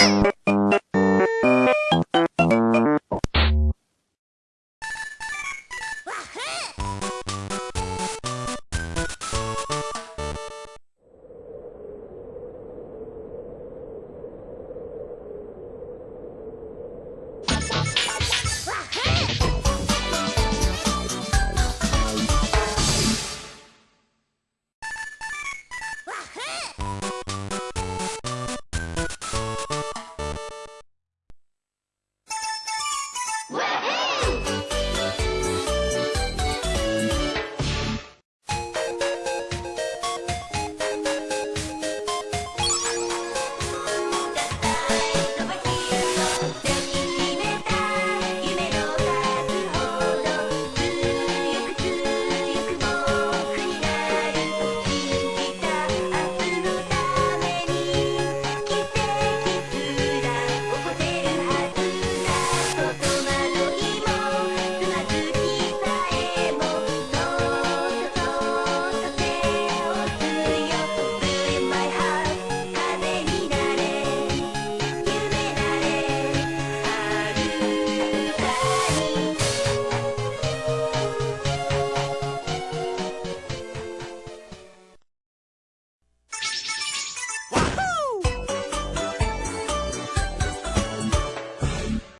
you